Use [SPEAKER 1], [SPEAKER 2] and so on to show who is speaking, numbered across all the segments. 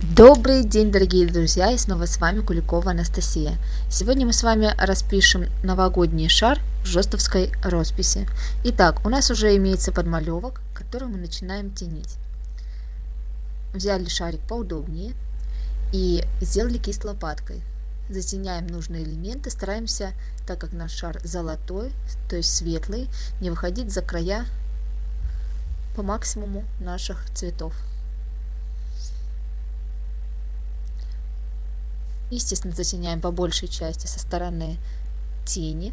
[SPEAKER 1] Добрый день, дорогие друзья, и снова с вами Куликова Анастасия. Сегодня мы с вами распишем новогодний шар в жестовской росписи. Итак, у нас уже имеется подмалевок, который мы начинаем тенить. Взяли шарик поудобнее и сделали кисть лопаткой. Затеняем нужные элементы, стараемся, так как наш шар золотой, то есть светлый, не выходить за края по максимуму наших цветов. Естественно, затеняем по большей части со стороны тени,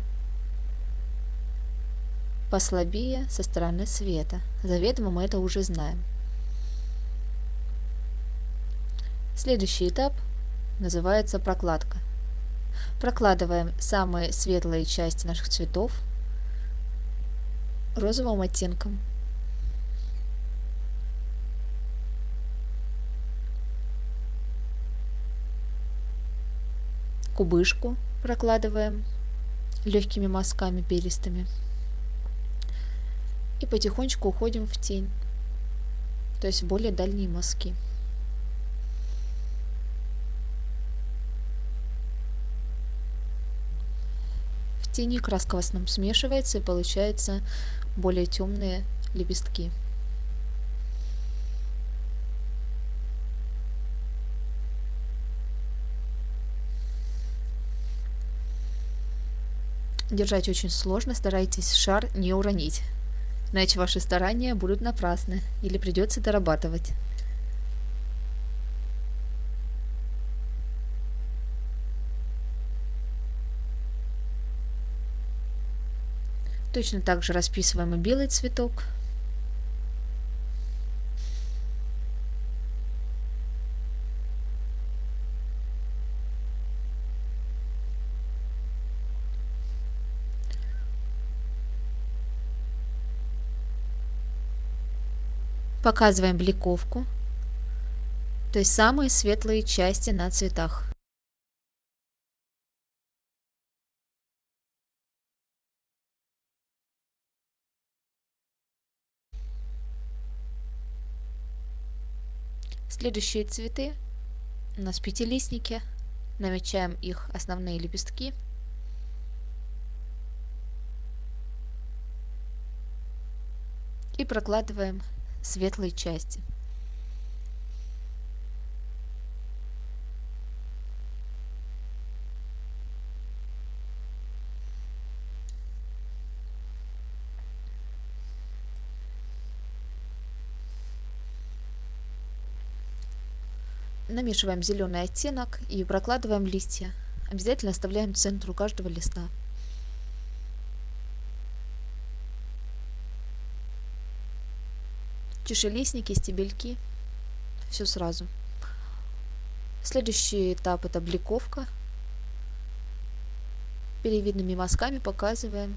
[SPEAKER 1] послабее со стороны света. Заведомо мы это уже знаем. Следующий этап называется прокладка. Прокладываем самые светлые части наших цветов розовым оттенком. Кубышку прокладываем легкими мазками перистыми. И потихонечку уходим в тень, то есть в более дальние мазки. В тени краска в основном смешивается и получается более темные лепестки. Держать очень сложно, старайтесь шар не уронить. Иначе ваши старания будут напрасны или придется дорабатывать. Точно так же расписываем и белый цветок. Показываем бликовку, то есть самые светлые части на цветах. Следующие цветы у нас пятилистники. Намечаем их основные лепестки. И прокладываем светлой части. Намешиваем зеленый оттенок и прокладываем листья. Обязательно оставляем центру каждого листа. Чешелистники, стебельки, все сразу. Следующий этап это бликовка. Перевидными мазками показываем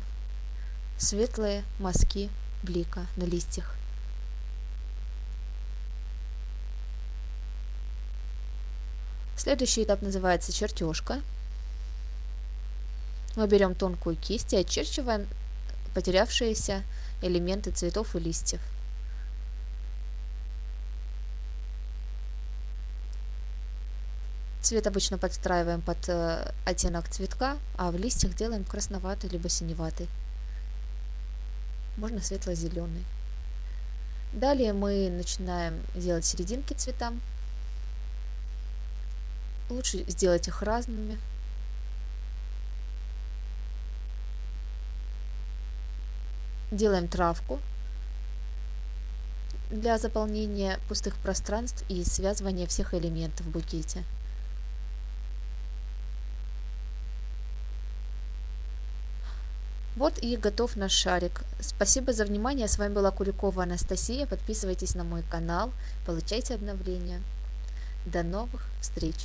[SPEAKER 1] светлые мазки блика на листьях. Следующий этап называется чертежка. Мы берем тонкую кисть и очерчиваем потерявшиеся элементы цветов и листьев. Цвет обычно подстраиваем под э, оттенок цветка, а в листьях делаем красноватый либо синеватый. Можно светло-зеленый. Далее мы начинаем делать серединки цветам. Лучше сделать их разными. Делаем травку для заполнения пустых пространств и связывания всех элементов в букете. Вот и готов наш шарик. Спасибо за внимание. С вами была Куликова Анастасия. Подписывайтесь на мой канал, получайте обновления. До новых встреч!